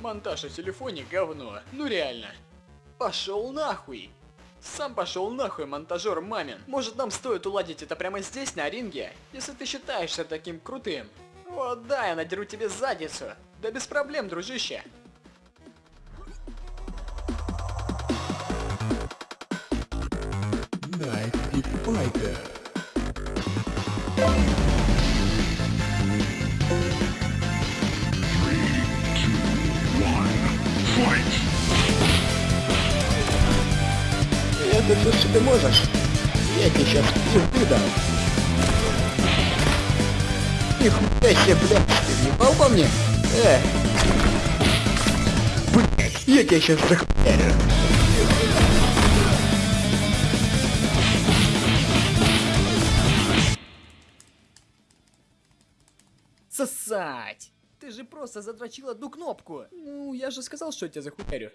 Монтаж на телефоне говно. Ну реально. Пошел нахуй. Сам пошел нахуй, монтажер мамин. Может нам стоит уладить это прямо здесь, на ринге? Если ты считаешься таким крутым. Вот да, я надеру тебе задницу. Да без проблем, дружище. Night Big Fighter. Это все, что ты можешь. Я тебе сейчас пизды дам. Нихуя себе, блядь, ты въебал по мне? Э. Блядь, я тебя сейчас захуярю. Сосать! Ты же просто задрочил одну кнопку. Ну, я же сказал, что я тебя захуярю.